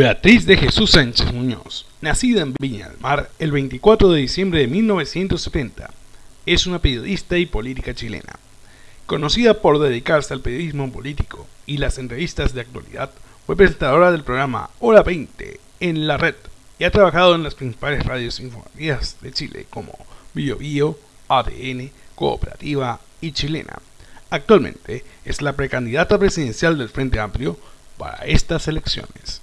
Beatriz de Jesús Sánchez Muñoz, nacida en Viña del Mar el 24 de diciembre de 1970, es una periodista y política chilena. Conocida por dedicarse al periodismo político y las entrevistas de actualidad, fue presentadora del programa Hora 20 en la red y ha trabajado en las principales radios informativas de Chile como Bio Bio, ADN, Cooperativa y Chilena. Actualmente es la precandidata presidencial del Frente Amplio para estas elecciones.